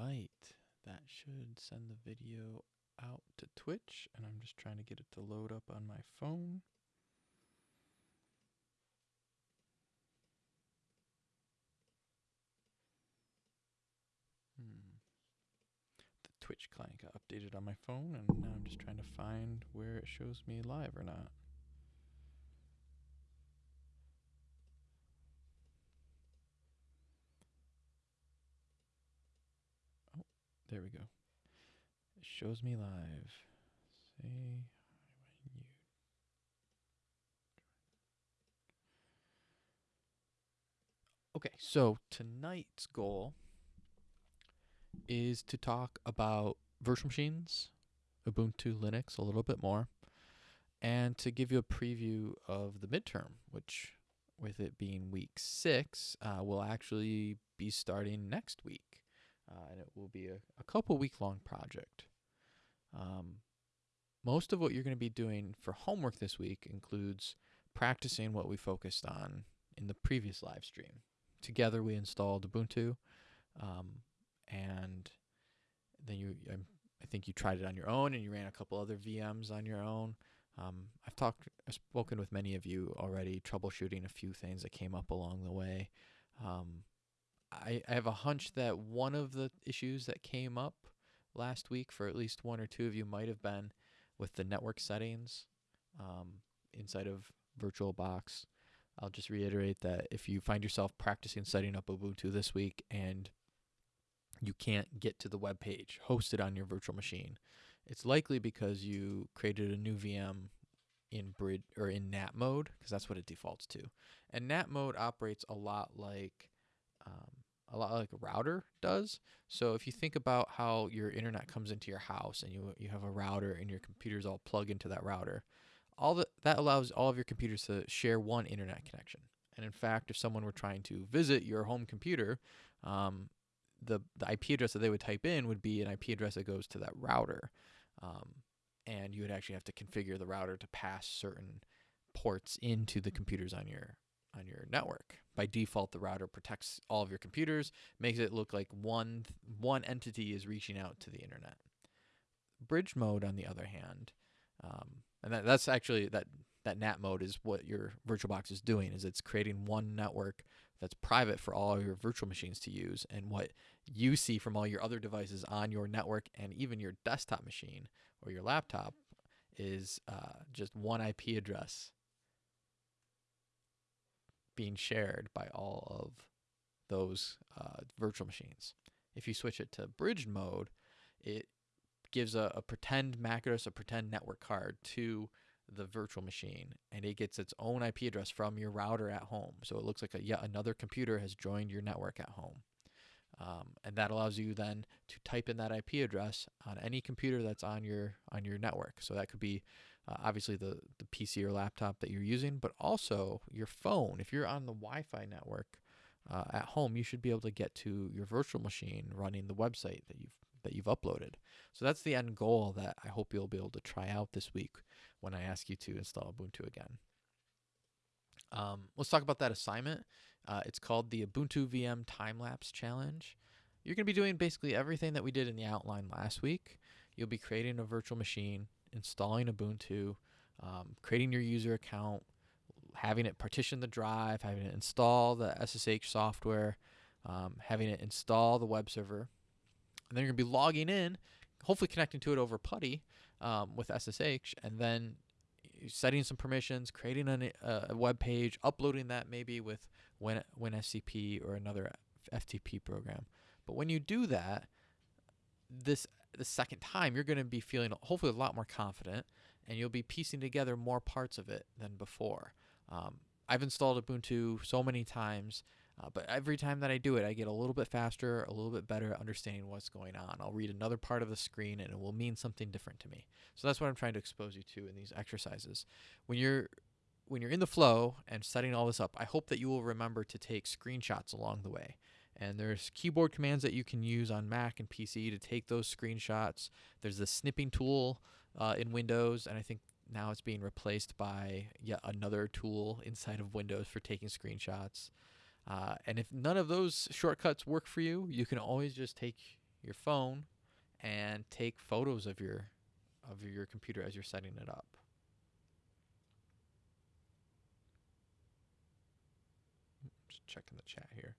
right. That should send the video out to Twitch, and I'm just trying to get it to load up on my phone. Hmm. The Twitch client got updated on my phone, and now I'm just trying to find where it shows me live or not. There we go. It shows me live. Say hi when you. Okay, so tonight's goal is to talk about virtual machines, Ubuntu Linux a little bit more, and to give you a preview of the midterm, which, with it being week six, uh, will actually be starting next week. Uh, and it will be a, a couple week long project. Um, most of what you're going to be doing for homework this week includes practicing what we focused on in the previous live stream. Together, we installed Ubuntu, um, and then you, I, I think you tried it on your own, and you ran a couple other VMs on your own. Um, I've talked, I've spoken with many of you already, troubleshooting a few things that came up along the way. Um, I, I have a hunch that one of the issues that came up last week for at least one or two of you might have been with the network settings um, inside of VirtualBox. I'll just reiterate that if you find yourself practicing setting up Ubuntu this week and you can't get to the web page hosted on your virtual machine, it's likely because you created a new VM in bridge or in NAT mode because that's what it defaults to. And NAT mode operates a lot like um, a lot like a router does. So if you think about how your internet comes into your house and you you have a router and your computers all plug into that router, all that that allows all of your computers to share one internet connection. And in fact, if someone were trying to visit your home computer, um, the the IP address that they would type in would be an IP address that goes to that router, um, and you would actually have to configure the router to pass certain ports into the computers on your on your network. By default, the router protects all of your computers, makes it look like one one entity is reaching out to the internet. Bridge mode, on the other hand, um, and that, that's actually that that NAT mode is what your VirtualBox is doing. Is it's creating one network that's private for all your virtual machines to use, and what you see from all your other devices on your network and even your desktop machine or your laptop is uh, just one IP address being shared by all of those uh, virtual machines. If you switch it to bridge mode, it gives a, a pretend MAC address, a pretend network card to the virtual machine, and it gets its own IP address from your router at home. So it looks like a, yet another computer has joined your network at home. Um, and that allows you then to type in that IP address on any computer that's on your on your network. So that could be uh, obviously the the PC or laptop that you're using, but also your phone. If you're on the Wi-Fi network uh, at home, you should be able to get to your virtual machine running the website that you've that you've uploaded. So that's the end goal that I hope you'll be able to try out this week when I ask you to install Ubuntu again. Um, let's talk about that assignment. Uh, it's called the Ubuntu VM Time Lapse Challenge. You're going to be doing basically everything that we did in the outline last week. You'll be creating a virtual machine, installing Ubuntu, um, creating your user account, having it partition the drive, having it install the SSH software, um, having it install the web server. And then you're going to be logging in, hopefully connecting to it over PuTTY um, with SSH, and then setting some permissions, creating a, a web page, uploading that maybe with Win, WinSCP or another FTP program. But when you do that, this the second time you're going to be feeling hopefully a lot more confident, and you'll be piecing together more parts of it than before. Um, I've installed Ubuntu so many times uh, but every time that I do it, I get a little bit faster, a little bit better at understanding what's going on. I'll read another part of the screen and it will mean something different to me. So that's what I'm trying to expose you to in these exercises. When you're when you're in the flow and setting all this up, I hope that you will remember to take screenshots along the way. And there's keyboard commands that you can use on Mac and PC to take those screenshots. There's the snipping tool uh, in Windows, and I think now it's being replaced by yet another tool inside of Windows for taking screenshots. Uh, and if none of those shortcuts work for you, you can always just take your phone and take photos of your of your computer as you're setting it up. Just checking the chat here.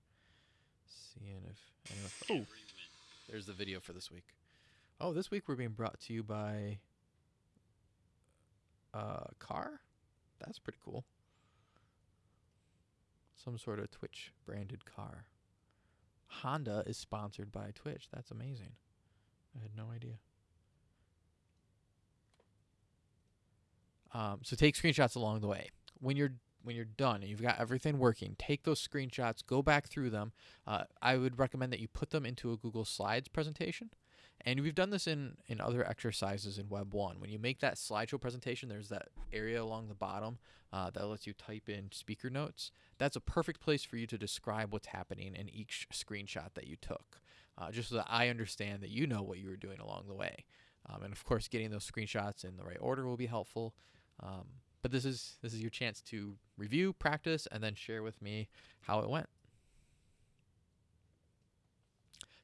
Seeing if anyone Oh, there's the video for this week. Oh, this week we're being brought to you by a car. That's pretty cool. Some sort of Twitch branded car. Honda is sponsored by Twitch. That's amazing. I had no idea. Um, so take screenshots along the way. When you're when you're done and you've got everything working, take those screenshots, go back through them. Uh, I would recommend that you put them into a Google Slides presentation. And we've done this in, in other exercises in Web 1. When you make that slideshow presentation, there's that area along the bottom uh, that lets you type in speaker notes. That's a perfect place for you to describe what's happening in each screenshot that you took, uh, just so that I understand that you know what you were doing along the way. Um, and of course, getting those screenshots in the right order will be helpful. Um, but this is this is your chance to review, practice, and then share with me how it went.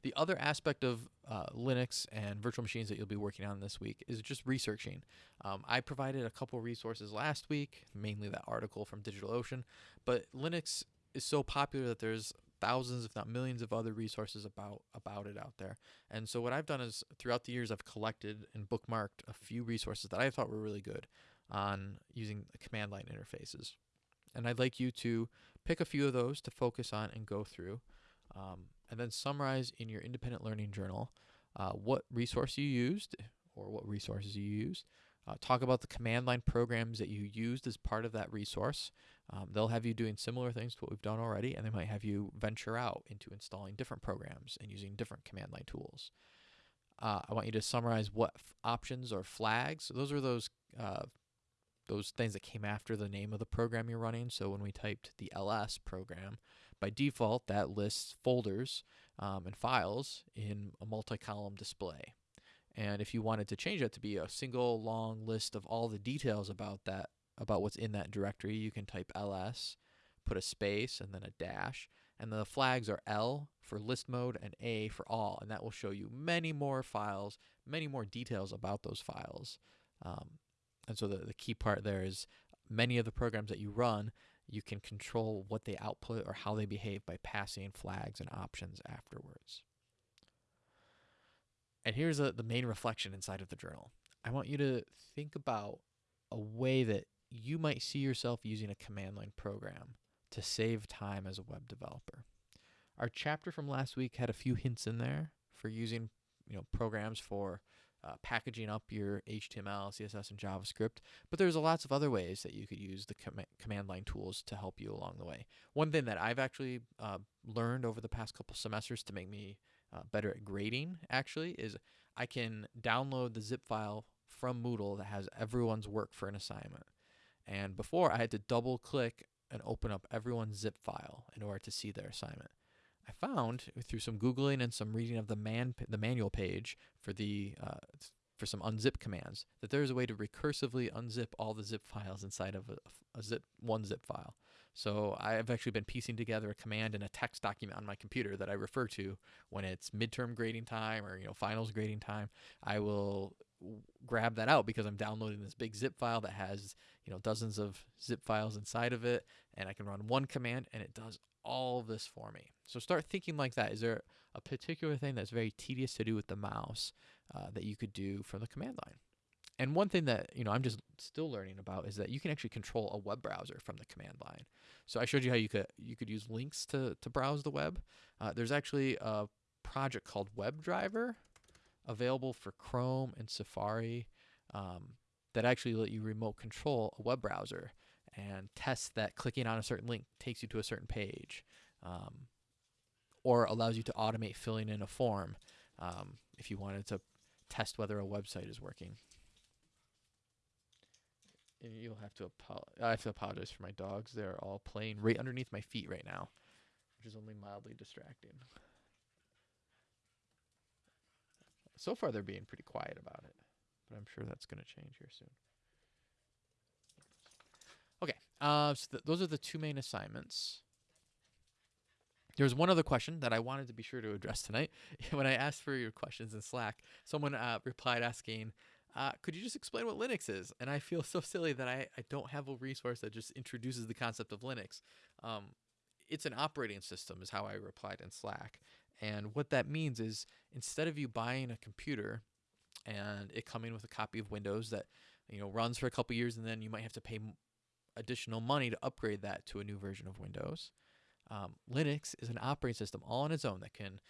The other aspect of uh, Linux and virtual machines that you'll be working on this week is just researching. Um, I provided a couple resources last week, mainly that article from DigitalOcean, but Linux is so popular that there's thousands, if not millions, of other resources about about it out there. And so what I've done is throughout the years, I've collected and bookmarked a few resources that I thought were really good on using command line interfaces. And I'd like you to pick a few of those to focus on and go through. Um, and then summarize in your independent learning journal uh, what resource you used or what resources you used. Uh, talk about the command line programs that you used as part of that resource. Um, they'll have you doing similar things to what we've done already, and they might have you venture out into installing different programs and using different command line tools. Uh, I want you to summarize what options or flags. So those are those uh, those things that came after the name of the program you're running. So when we typed the ls program, by default, that lists folders um, and files in a multi-column display. And if you wanted to change that to be a single long list of all the details about that, about what's in that directory, you can type ls, put a space, and then a dash. And the flags are L for list mode and A for all. And that will show you many more files, many more details about those files. Um, and so the, the key part there is many of the programs that you run you can control what they output or how they behave by passing flags and options afterwards. And here's a, the main reflection inside of the journal. I want you to think about a way that you might see yourself using a command line program to save time as a web developer. Our chapter from last week had a few hints in there for using you know programs for uh, packaging up your HTML, CSS, and JavaScript. But there's a lots of other ways that you could use the com command line tools to help you along the way. One thing that I've actually uh, learned over the past couple semesters to make me uh, better at grading actually is I can download the zip file from Moodle that has everyone's work for an assignment. And before I had to double click and open up everyone's zip file in order to see their assignment. I found through some googling and some reading of the man the manual page for the uh, for some unzip commands that there is a way to recursively unzip all the zip files inside of a, a zip one zip file. So I've actually been piecing together a command in a text document on my computer that I refer to when it's midterm grading time or you know finals grading time. I will grab that out because I'm downloading this big zip file that has you know dozens of zip files inside of it, and I can run one command and it does all this for me. So start thinking like that. Is there a particular thing that's very tedious to do with the mouse uh, that you could do from the command line? And one thing that you know I'm just still learning about is that you can actually control a web browser from the command line. So I showed you how you could you could use links to to browse the web. Uh, there's actually a project called WebDriver available for Chrome and Safari um, that actually let you remote control a web browser and test that clicking on a certain link takes you to a certain page. Um, or allows you to automate filling in a form um, if you wanted to test whether a website is working. You'll have to I have to apologize for my dogs. They're all playing right underneath my feet right now, which is only mildly distracting. So far, they're being pretty quiet about it, but I'm sure that's going to change here soon. Okay, uh, so th those are the two main assignments. There's one other question that I wanted to be sure to address tonight. when I asked for your questions in Slack, someone uh, replied asking, uh, could you just explain what Linux is? And I feel so silly that I, I don't have a resource that just introduces the concept of Linux. Um, it's an operating system, is how I replied in Slack. And what that means is instead of you buying a computer and it coming with a copy of Windows that you know runs for a couple years and then you might have to pay additional money to upgrade that to a new version of Windows. Um, Linux is an operating system all on its own that can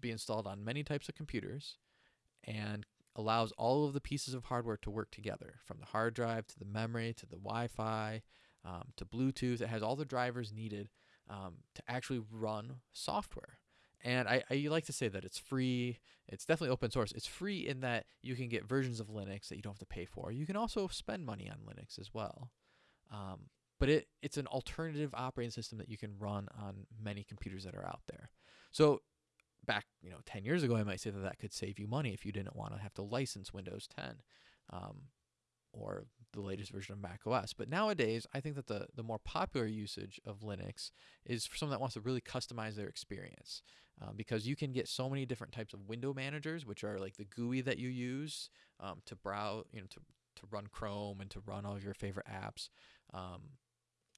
be installed on many types of computers and allows all of the pieces of hardware to work together from the hard drive to the memory to the Wi Fi um, to Bluetooth. It has all the drivers needed um, to actually run software. And I, I like to say that it's free. It's definitely open source. It's free in that you can get versions of Linux that you don't have to pay for. You can also spend money on Linux as well. Um, but it, it's an alternative operating system that you can run on many computers that are out there. So back, you know, 10 years ago, I might say that that could save you money if you didn't want to have to license Windows 10 um, or the latest version of Mac OS. But nowadays, I think that the, the more popular usage of Linux is for someone that wants to really customize their experience. Um, because you can get so many different types of window managers, which are like the GUI that you use um, to browse, you know, to, to run Chrome and to run all of your favorite apps. Um,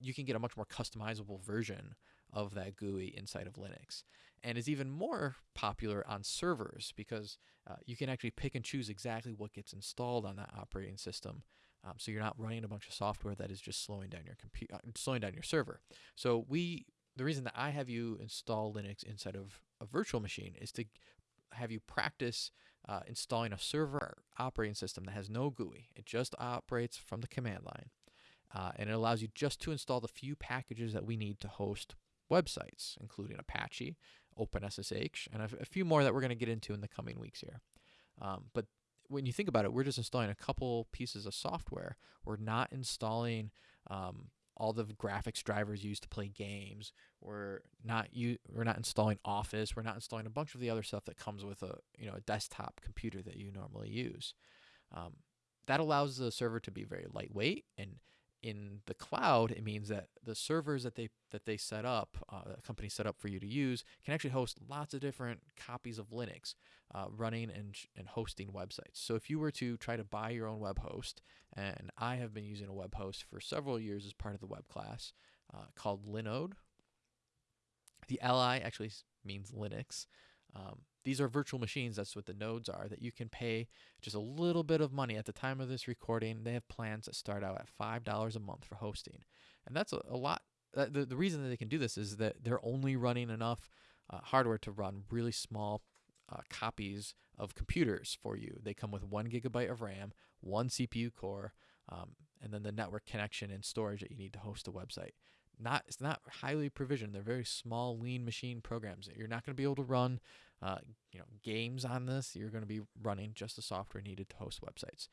you can get a much more customizable version of that GUI inside of Linux. And is even more popular on servers because uh, you can actually pick and choose exactly what gets installed on that operating system. Um, so you're not running a bunch of software that is just slowing down your computer, uh, slowing down your server. So we, the reason that I have you install Linux inside of a virtual machine is to have you practice uh, installing a server operating system that has no GUI. It just operates from the command line. Uh, and it allows you just to install the few packages that we need to host websites, including Apache, OpenSSH, and a, a few more that we're going to get into in the coming weeks here. Um, but when you think about it, we're just installing a couple pieces of software. We're not installing um, all the graphics drivers used to play games. We're not you we're not installing Office. We're not installing a bunch of the other stuff that comes with a you know a desktop computer that you normally use. Um, that allows the server to be very lightweight and in the cloud, it means that the servers that they that they set up, uh, the company set up for you to use, can actually host lots of different copies of Linux, uh, running and and hosting websites. So if you were to try to buy your own web host, and I have been using a web host for several years as part of the web class uh, called Linode. The Li actually means Linux. Um, these are virtual machines. That's what the nodes are that you can pay just a little bit of money at the time of this recording. They have plans that start out at $5 a month for hosting. And that's a, a lot. Uh, the, the reason that they can do this is that they're only running enough uh, hardware to run really small uh, copies of computers for you. They come with one gigabyte of RAM, one CPU core, um, and then the network connection and storage that you need to host a website not it's not highly provisioned. They're very small, lean machine programs. You're not going to be able to run, uh, you know, games on this. You're going to be running just the software needed to host websites,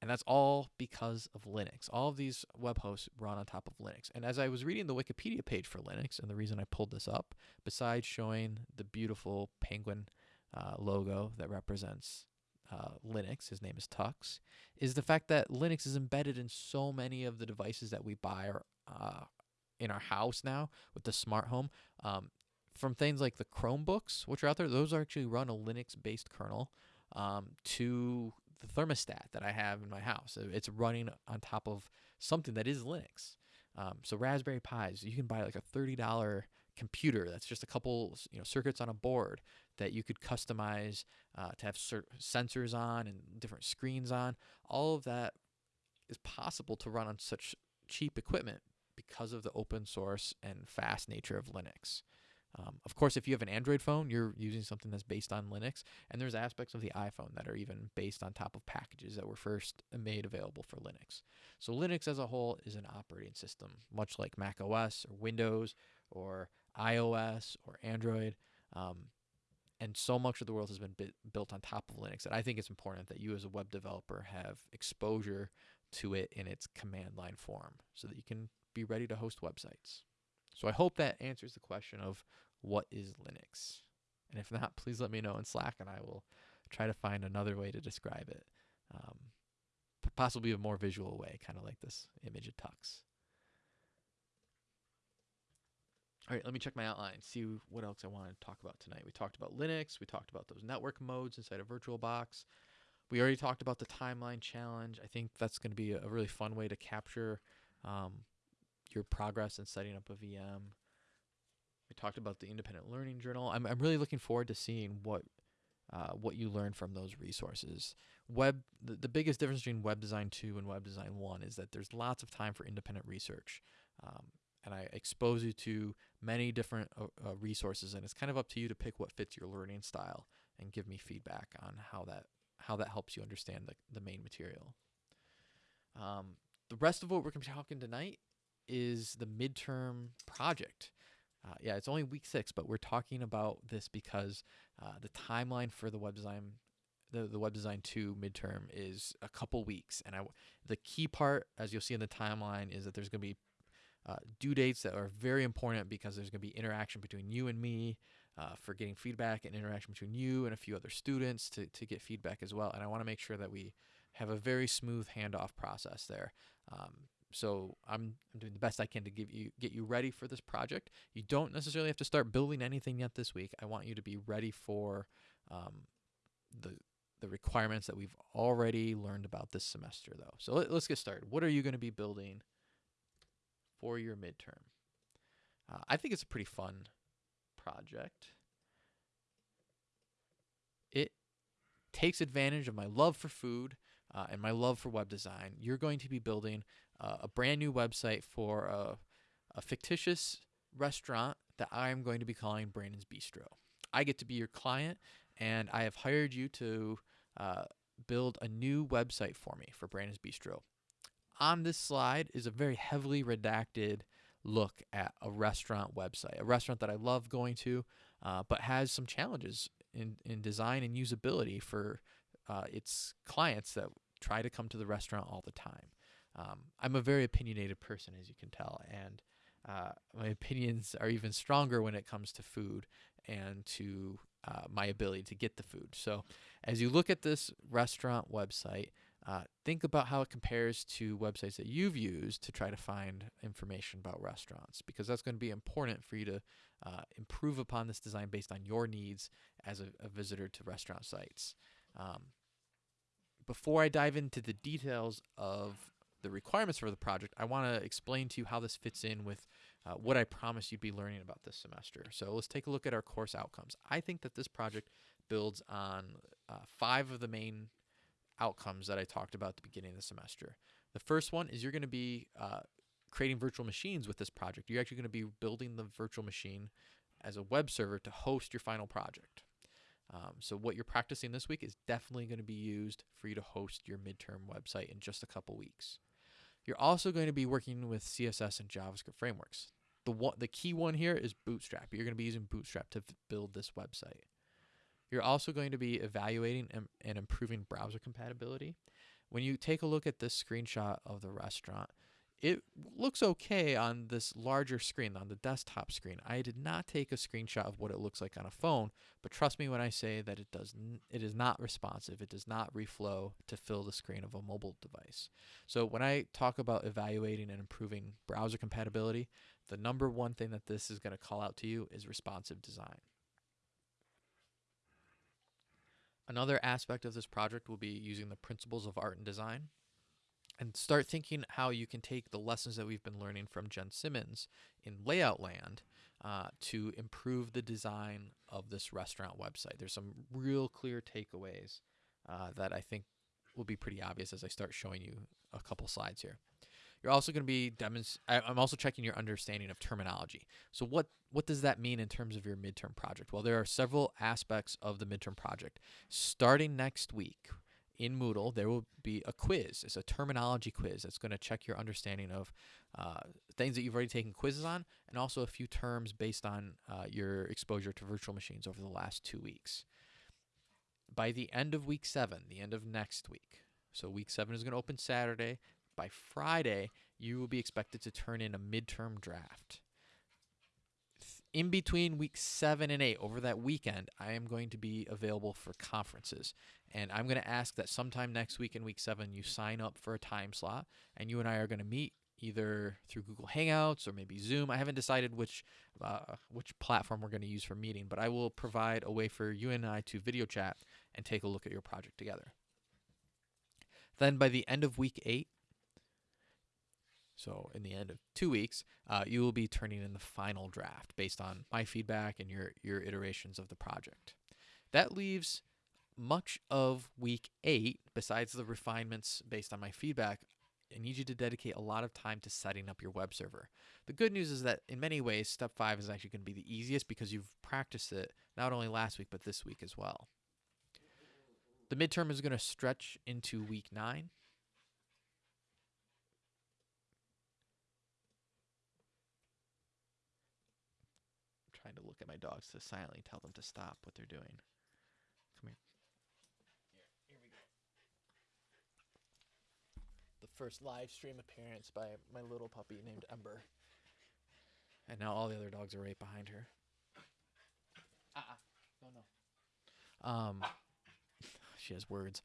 and that's all because of Linux. All of these web hosts run on top of Linux. And as I was reading the Wikipedia page for Linux, and the reason I pulled this up, besides showing the beautiful penguin uh, logo that represents uh, Linux, his name is Tux, is the fact that Linux is embedded in so many of the devices that we buy or uh, in our house now with the smart home. Um, from things like the Chromebooks, which are out there, those actually run a Linux-based kernel. Um, to the thermostat that I have in my house, it's running on top of something that is Linux. Um, so Raspberry Pis, you can buy like a thirty dollar computer that's just a couple you know circuits on a board that you could customize uh, to have sensors on and different screens on. All of that is possible to run on such cheap equipment because of the open source and fast nature of Linux. Um, of course, if you have an Android phone, you're using something that's based on Linux, and there's aspects of the iPhone that are even based on top of packages that were first made available for Linux. So Linux as a whole is an operating system, much like Mac OS or Windows or iOS or Android. Um, and so much of the world has been built on top of Linux that I think it's important that you as a web developer have exposure to it in its command line form so that you can be ready to host websites. So I hope that answers the question of what is Linux. And if not, please let me know in Slack and I will try to find another way to describe it. Um, possibly a more visual way, kind of like this image of Tux. All right, let me check my outline, see what else I want to talk about tonight. We talked about Linux, we talked about those network modes inside of VirtualBox. We already talked about the timeline challenge. I think that's going to be a, really fun way to capture um, your progress in setting up a VM. We talked about the independent learning journal. I'm, I'm really looking forward to seeing what uh, what you learn from those resources. Web the, the biggest difference between Web Design 2 and Web Design 1 is that there's lots of time for independent research. Um, and I expose you to many different uh, uh, resources and it's kind of up to you to pick what fits your learning style and give me feedback on how that how that helps you understand the, the main material. Um, the rest of what we're going to be talking tonight is the midterm project. Uh, yeah, it's only week six, but we're talking about this because uh, the timeline for the web design, the, the web design two midterm is a couple weeks, and I the key part, as you'll see in the timeline, is that there's going to be uh, due dates that are very important because there's going to be interaction between you and me uh, for getting feedback and interaction between you and a few other students to, to get feedback as well. And I want to make sure that we have a very smooth handoff process there. Um, so I'm, I'm doing the best I can to give you get you ready for this project. You don't necessarily have to start building anything yet this week. I want you to be ready for um, the the requirements that we've already learned about this semester, though. So let, us get started. What are you going to be building for your midterm? Uh, I think it's a pretty fun project. It takes advantage of my love for food uh, and my love for web design. You're going to be building uh, a brand new website for a, a fictitious restaurant that I'm going to be calling Brandon's Bistro. I get to be your client, and I have hired you to uh, build a new website for me for Brandon's Bistro. On this slide is a very heavily redacted look at a restaurant website, a restaurant that I love going to, uh, but has some challenges in, in design and usability for uh, its clients that try to come to the restaurant all the time. Um, I'm a very opinionated person, as you can tell, and uh, my opinions are even stronger when it comes to food and to uh, my ability to get the food. So, as you look at this restaurant website, uh, think about how it compares to websites that you've used to try to find information about restaurants, because that's going to be important for you to uh, improve upon this design based on your needs as a, a visitor to restaurant sites. Um, before I dive into the details of the requirements for the project, I want to explain to you how this fits in with uh, what I promised you'd be learning about this semester. So let's take a look at our course outcomes. I think that this project builds on uh, five of the main outcomes that I talked about at the beginning of the semester. The first one is you're going to be uh, creating virtual machines with this project. You're actually going to be building the virtual machine as a web server to host your final project. Um, so what you're practicing this week is definitely going to be used for you to host your midterm website in just a couple weeks. You're also going to be working with CSS and JavaScript frameworks. The one, the key one here is Bootstrap. You're going to be using Bootstrap to build this website. You're also going to be evaluating and, and improving browser compatibility. When you take a look at this screenshot of the restaurant, it looks okay on this larger screen, on the desktop screen. I did not take a screenshot of what it looks like on a phone, but trust me when I say that it does it is not responsive. It does not reflow to fill the screen of a mobile device. So when I talk about evaluating and improving browser compatibility, the number one thing that this is going to call out to you is responsive design. Another aspect of this project will be using the principles of art and design and start thinking how you can take the lessons that we've been learning from Jen Simmons in Layout Land uh, to improve the design of this restaurant website. There's some real clear takeaways uh, that I think will be pretty obvious as I start showing you a couple slides here. You're also going to be demonst- I'm also checking your understanding of terminology. So what what does that mean in terms of your midterm project? Well, there are several aspects of the midterm project. Starting next week, in Moodle, there will be a quiz. It's a terminology quiz that's going to check your understanding of uh, things that you've already taken quizzes on, and also a few terms based on uh, your exposure to virtual machines over the last two weeks. By the end of week seven, the end of next week, so week seven is going to open Saturday. By Friday, you will be expected to turn in a midterm draft in between week seven and eight, over that weekend, I am going to be available for conferences. And I'm going to ask that sometime next week in week seven, you sign up for a time slot, and you and I are going to meet either through Google Hangouts or maybe Zoom. I haven't decided which uh, which platform we're going to use for meeting, but I will provide a way for you and I to video chat and take a look at your project together. Then by the end of week eight, so in the end of two weeks, uh, you will be turning in the final draft based on my feedback and your your iterations of the project. That leaves much of week eight, besides the refinements based on my feedback, I need you to dedicate a lot of time to setting up your web server. The good news is that in many ways, step five is actually going to be the easiest because you've practiced it not only last week, but this week as well. The midterm is going to stretch into week nine. I'm trying to look at my dogs to silently tell them to stop what they're doing. Come here. Here, here we go. The first live stream appearance by my little puppy named Ember. And now all the other dogs are right behind her. Uh-uh. No, no. Um, she has words.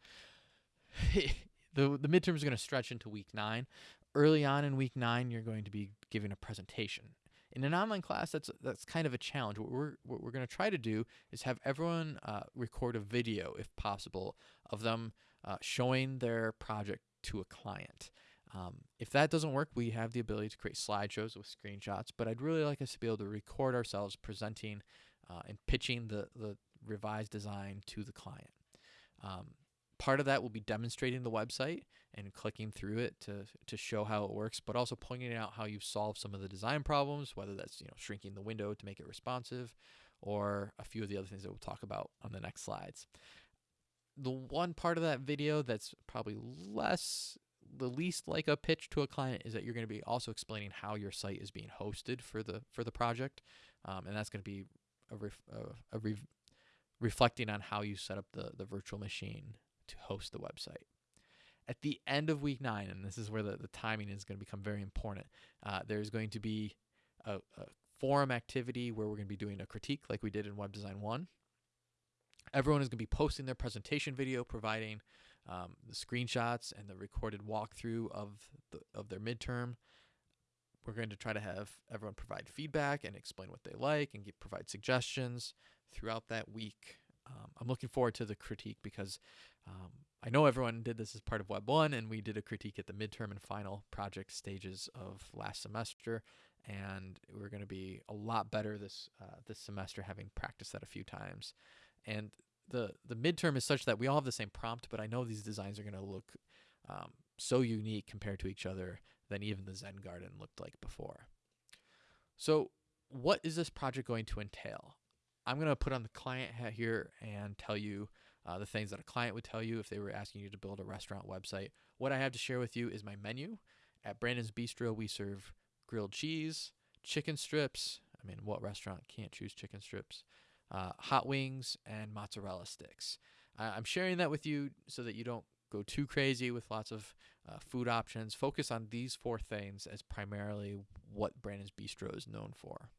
the the midterm is going to stretch into week nine. Early on in week nine, you're going to be giving a presentation. In an online class, that's that's kind of a challenge. What we're what we're going to try to do is have everyone uh, record a video, if possible, of them uh, showing their project to a client. Um, if that doesn't work, we have the ability to create slideshows with screenshots. But I'd really like us to be able to record ourselves presenting uh, and pitching the the revised design to the client. Um, part of that will be demonstrating the website and clicking through it to, to show how it works, but also pointing out how you've solved some of the design problems, whether that's you know shrinking the window to make it responsive, or a few of the other things that we'll talk about on the next slides. The one part of that video that's probably less the least like a pitch to a client is that you're going to be also explaining how your site is being hosted for the for the project, um, and that's going to be a, ref, a, a reflecting on how you set up the, the virtual machine to host the website. At the end of week nine, and this is where the, the timing is going to become very important, uh, there's going to be a, a forum activity where we're going to be doing a critique like we did in Web Design 1. Everyone is going to be posting their presentation video, providing um, the screenshots and the recorded walkthrough of the, of their midterm. We're going to try to have everyone provide feedback and explain what they like and give, provide suggestions throughout that week. Um, I'm looking forward to the critique because um, I know everyone did this as part of Web 1, and we did a critique at the midterm and final project stages of last semester. And we're going to be a lot better this uh, this semester, having practiced that a few times. And the the midterm is such that we all have the same prompt, but I know these designs are going to look um, so unique compared to each other than even the Zen Garden looked like before. So, what is this project going to entail? I'm going to put on the client hat here and tell you uh, the things that a client would tell you if they were asking you to build a restaurant website. What I have to share with you is my menu. At Brandon's Bistro, we serve grilled cheese, chicken strips. I mean, what restaurant can't choose chicken strips? Uh, hot wings, and mozzarella sticks. I'm sharing that with you so that you don't go too crazy with lots of uh, food options. Focus on these four things as primarily what Brandon's Bistro is known for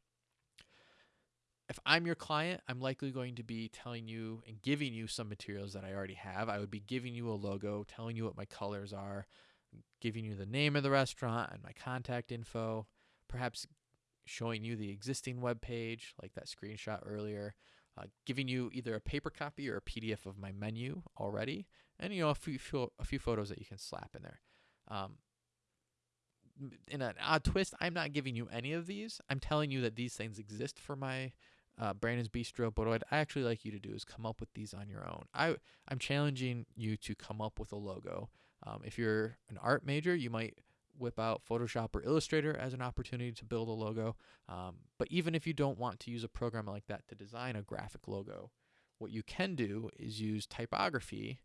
if I'm your client, I'm likely going to be telling you and giving you some materials that I already have. I would be giving you a logo, telling you what my colors are, giving you the name of the restaurant and my contact info, perhaps showing you the existing web page, like that screenshot earlier, uh, giving you either a paper copy or a PDF of my menu already, and you know a few, a few photos that you can slap in there. Um, in an odd twist, I'm not giving you any of these. I'm telling you that these things exist for my uh, Brandon's Bistro. But what I'd actually like you to do is come up with these on your own. I I'm challenging you to come up with a logo. Um, if you're an art major, you might whip out Photoshop or Illustrator as an opportunity to build a logo. Um, but even if you don't want to use a program like that to design a graphic logo, what you can do is use typography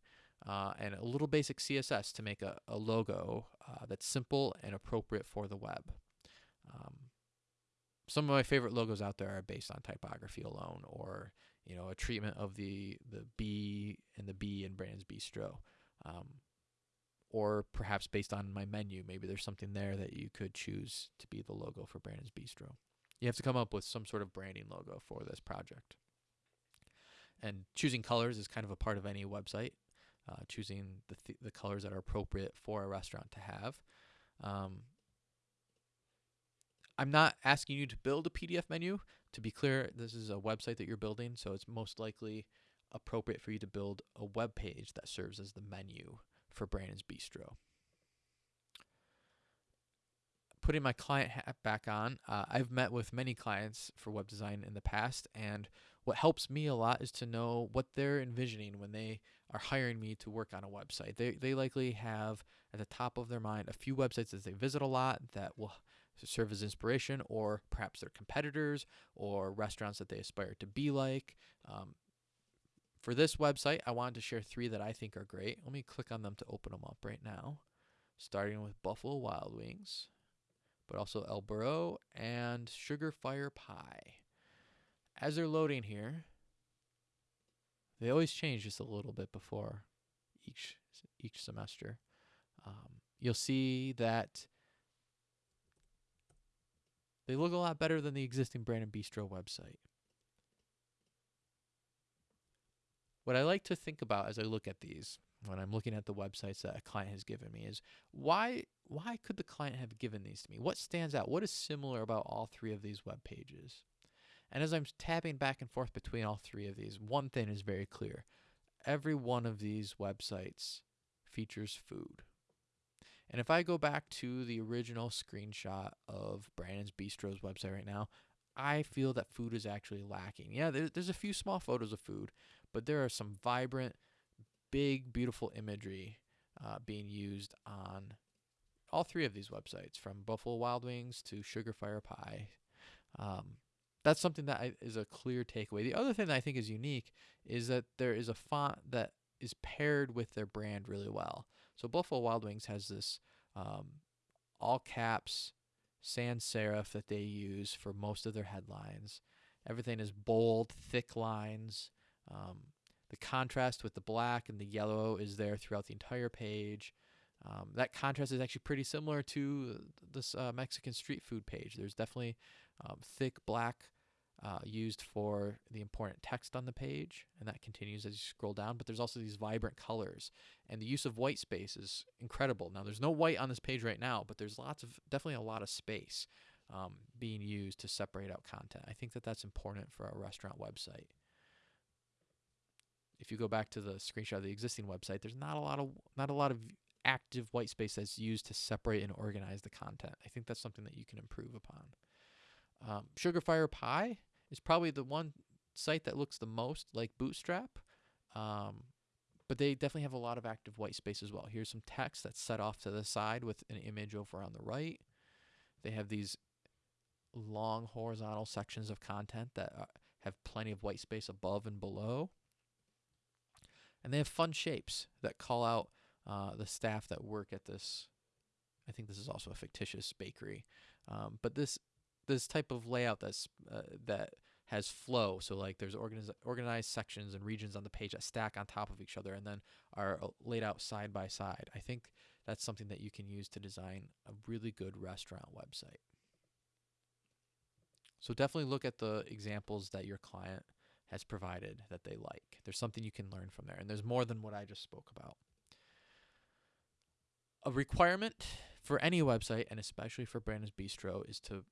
uh, and a little basic CSS to make a, a logo uh, that's simple and appropriate for the web. Um, some of my favorite logos out there are based on typography alone or you know a treatment of the the B and the B in Brands Bistro um, or perhaps based on my menu maybe there's something there that you could choose to be the logo for Brandon's Bistro. You have to come up with some sort of branding logo for this project. And choosing colors is kind of a part of any website uh, choosing the, th- the colors that are appropriate for a restaurant to have. Um, I'm not asking you to build a PDF menu. To be clear, this is a website that you're building, so it's most likely appropriate for you to build a web page that serves as the menu for Brandon's Bistro. Putting my client hat back on, uh, I've met with many clients for web design in the past, and what helps me a lot is to know what they're envisioning when they are hiring me to work on a website. They, they likely have at the top of their mind a few websites that they visit a lot that will serve as inspiration, or perhaps their competitors or restaurants that they aspire to be like. Um, for this website, I wanted to share three that I think are great. Let me click on them to open them up right now, starting with Buffalo Wild Wings, but also El Burro and Sugarfire Pie. As they're loading here, they always change just a little bit before each each semester. Um, you'll see that they look a lot better than the existing Brandon Bistro website. What I like to think about as I look at these, when I'm looking at the websites that a client has given me, is why why could the client have given these to me? What stands out? What is similar about all three of these web pages? And as I'm tabbing back and forth between all three of these, one thing is very clear. Every one of these websites features food. And if I go back to the original screenshot of Brandon's Bistro's website right now, I feel that food is actually lacking. Yeah, there, there's a few small photos of food, but there are some vibrant, big, beautiful imagery uh, being used on all three of these websites, from Buffalo Wild Wings to Sugarfire Pie. Um, that's something that I, is a clear takeaway. The other thing that I think is unique is that there is a font that is paired with their brand really well. So Buffalo Wild Wings has this um, all caps sans serif that they use for most of their headlines. Everything is bold, thick lines. Um, the contrast with the black and the yellow is there throughout the entire page. Um, that contrast is actually pretty similar to this uh, Mexican street food page. There's definitely um, thick black uh, used for the important text on the page, and that continues as you scroll down. But there's also these vibrant colors, and the use of white space is incredible. Now, there's no white on this page right now, but there's lots of definitely a lot of space um, being used to separate out content. I think that that's important for a restaurant website. If you go back to the screenshot of the existing website, there's not a lot of not a lot of active white space that's used to separate and organize the content. I think that's something that you can improve upon. Um, Sugarfire Pie is probably the one site that looks the most like Bootstrap, um, but they definitely have a lot of active white space as well. Here's some text that's set off to the side with an image over on the right. They have these long horizontal sections of content that uh, have plenty of white space above and below. And they have fun shapes that call out uh, the staff that work at this. I think this is also a fictitious bakery, um, but this this type of layout that's uh, that has flow. So like there's organiz- organized sections and regions on the page that stack on top of each other and then are uh, laid out side by side. I think that's something that you can use to design a really good restaurant website. So definitely look at the examples that your client has provided that they like. There's something you can learn from there, and there's more than what I just spoke about. A requirement for any website, and especially for Brandon's Bistro, is to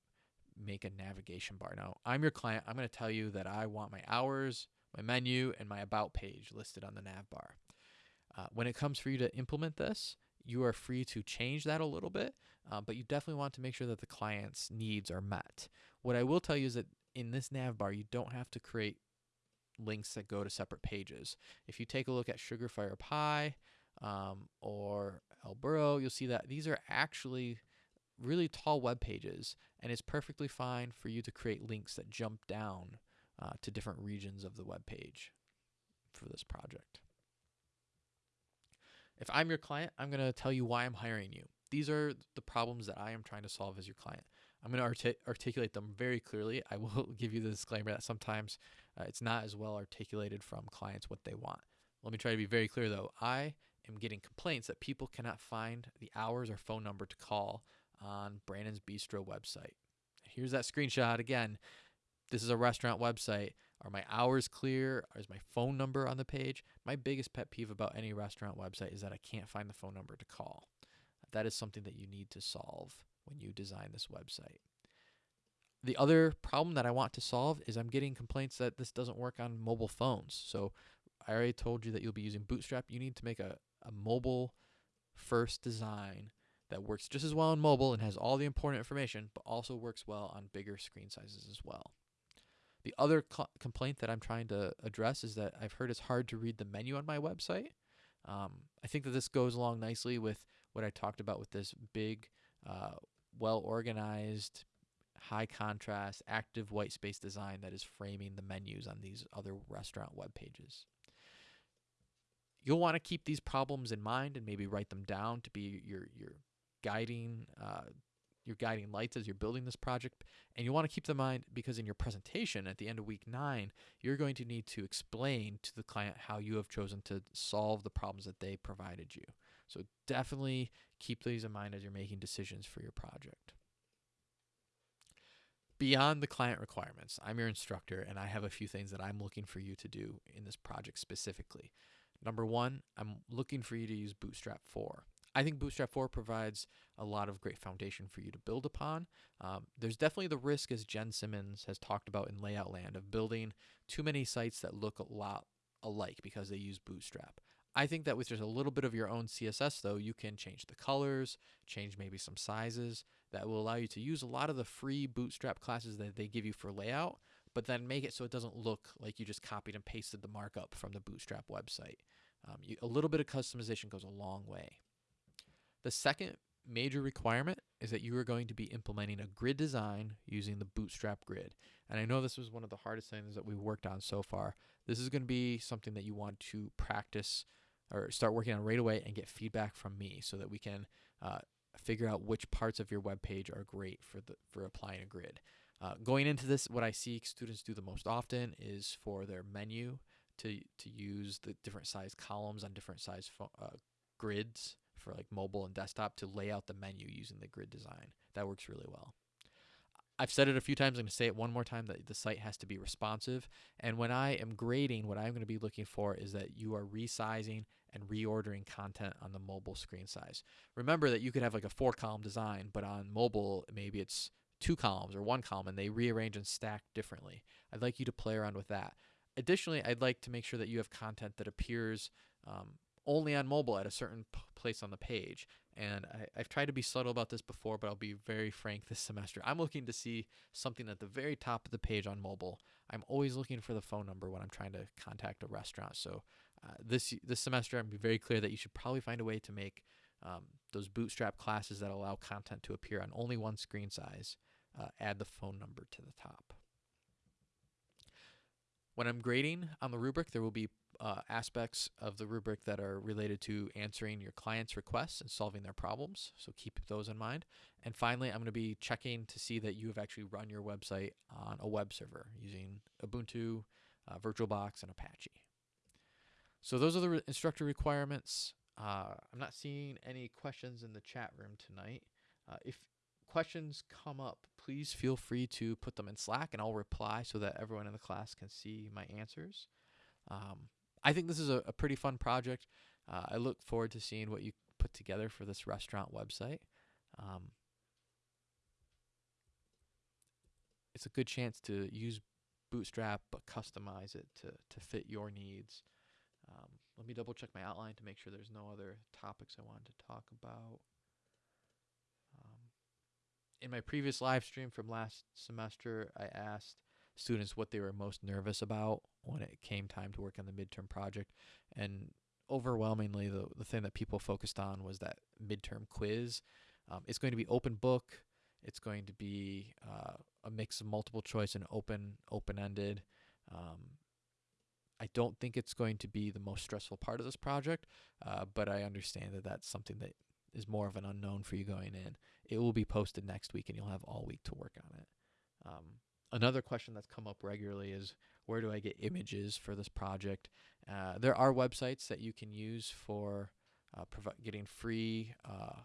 make a navigation bar. Now, I'm your client. I'm going to tell you that I want my hours, my menu, and my about page listed on the nav bar. Uh, when it comes for you to implement this, you are free to change that a little bit, uh, but you definitely want to make sure that the client's needs are met. What I will tell you is that in this nav bar, you don't have to create links that go to separate pages. If you take a look at Sugarfire Pie um, or El Burro, you'll see that these are actually really tall web pages, and it's perfectly fine for you to create links that jump down uh, to different regions of the web page for this project. If I'm your client, I'm going to tell you why I'm hiring you. These are the problems that I am trying to solve as your client. I'm going to artic articulate them very clearly. I will give you the disclaimer that sometimes uh, it's not as well articulated from clients what they want. Let me try to be very clear though. I am getting complaints that people cannot find the hours or phone number to call on Brandon's Bistro website. Here's that screenshot again. This is a restaurant website. Are my hours clear? Is my phone number on the page? My biggest pet peeve about any restaurant website is that I can't find the phone number to call. That is something that you need to solve when you design this website. the other problem that I want to solve is I'm getting complaints that this doesn't work on mobile phones. So I already told you that you'll be using Bootstrap. You need to make a, a mobile first design that works just as well on mobile and has all the important information, but also works well on bigger screen sizes as well. The other co- complaint that I'm trying to address is that I've heard it's hard to read the menu on my website. Um, I think that this goes along nicely with what I talked about with this big, uh, well organized, high contrast, active white space design that is framing the menus on these other restaurant web pages. You'll want to keep these problems in mind and maybe write them down to be your your guiding uh, your guiding lights as you're building this project. And you want to keep them in mind because in your presentation at the end of week nine, you're going to need to explain to the client how you have chosen to solve the problems that they provided you. So definitely keep these in mind as you're making decisions for your project. Beyond the client requirements, I'm your instructor and I have a few things that I'm looking for you to do in this project specifically. Number one, I'm looking for you to use Bootstrap 4. I think Bootstrap 4 provides a lot of great foundation for you to build upon. Um, there's definitely the risk, as Jen Simmons has talked about in Layout Land, of building too many sites that look a lot alike because they use Bootstrap. I think that with just a little bit of your own CSS, though, you can change the colors, change maybe some sizes that will allow you to use a lot of the free Bootstrap classes that they give you for layout, but then make it so it doesn't look like you just copied and pasted the markup from the Bootstrap website. Um, you, a little bit of customization goes a long way. The second major requirement is that you are going to be implementing a grid design using the Bootstrap grid. And I know this was one of the hardest things that we've worked on so far. This is going to be something that you want to practice or start working on right away and get feedback from me so that we can uh, figure out which parts of your web page are great for the for applying a grid. Uh, going into this, what I see students do the most often is for their menu to to use the different size columns on different size uh, grids for like mobile and desktop to lay out the menu using the grid design. That works really well. I've said it a few times. I'm going to say it one more time that the site has to be responsive. And when I am grading, what I'm going to be looking for is that you are resizing and reordering content on the mobile screen size. Remember that you could have like a four column design, but on mobile, maybe it's two columns or one column and they rearrange and stack differently. I'd like you to play around with that. Additionally, I'd like to make sure that you have content that appears um, only on mobile at a certain p- place on the page. And I, have tried to be subtle about this before, but I'll be very frank this semester. I'm looking to see something at the very top of the page on mobile. I'm always looking for the phone number when I'm trying to contact a restaurant. So uh, this this semester, I'm be very clear that you should probably find a way to make um, those bootstrap classes that allow content to appear on only one screen size. Uh, add the phone number to the top. When I'm grading on the rubric, there will be uh, aspects of the rubric that are related to answering your client's requests and solving their problems. So keep those in mind. And finally, I'm going to be checking to see that you have actually run your website on a web server using Ubuntu, uh, VirtualBox, and Apache. So those are the re instructor requirements. Uh, I'm not seeing any questions in the chat room tonight. Uh, if questions come up, please feel free to put them in Slack and I'll reply so that everyone in the class can see my answers. Um, I think this is a, a pretty fun project. Uh, I look forward to seeing what you put together for this restaurant website. Um, it's a good chance to use Bootstrap but customize it to, to fit your needs. Um, let me double check my outline to make sure there's no other topics I wanted to talk about. Um, in my previous live stream from last semester, I asked students what they were most nervous about when it came time to work on the midterm project. And overwhelmingly, the, the thing that people focused on was that midterm quiz. Um, it's going to be open book. It's going to be uh, a mix of multiple choice and open open ended. Um, I don't think it's going to be the most stressful part of this project, uh, but I understand that that's something that is more of an unknown for you going in. It will be posted next week, and you'll have all week to work on it. Um, another question that's come up regularly is where do I get images for this project? Uh, there are websites that you can use for uh, getting free uh,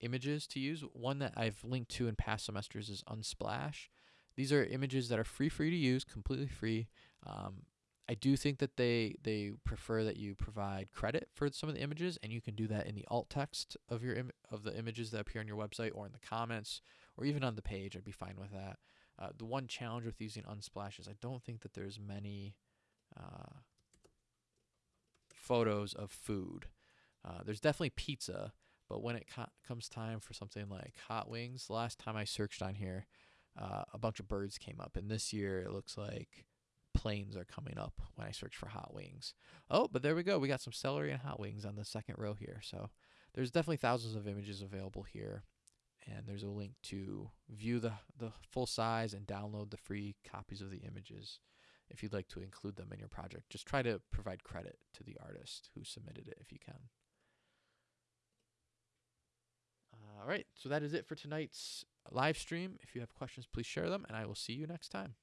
images to use. One that I've linked to in past semesters is Unsplash. These are images that are free for you to use, completely free. Um, I do think that they they prefer that you provide credit for some of the images, and you can do that in the alt text of your of the images that appear on your website, or in the comments, or even on the page. I'd be fine with that. Uh, the one challenge with using Unsplash is I don't think that there's many uh, photos of food. Uh, there's definitely pizza, but when it co- comes time for something like hot wings, the last time I searched on here, uh, a bunch of birds came up, and this year it looks like planes are coming up when I search for hot wings. Oh, but there we go. We got some celery and hot wings on the second row here. So there's definitely thousands of images available here. And there's a link to view the, the full size and download the free copies of the images if you'd like to include them in your project. Just try to provide credit to the artist who submitted it if you can. All right, so that is it for tonight's live stream. If you have questions, please share them, and I will see you next time.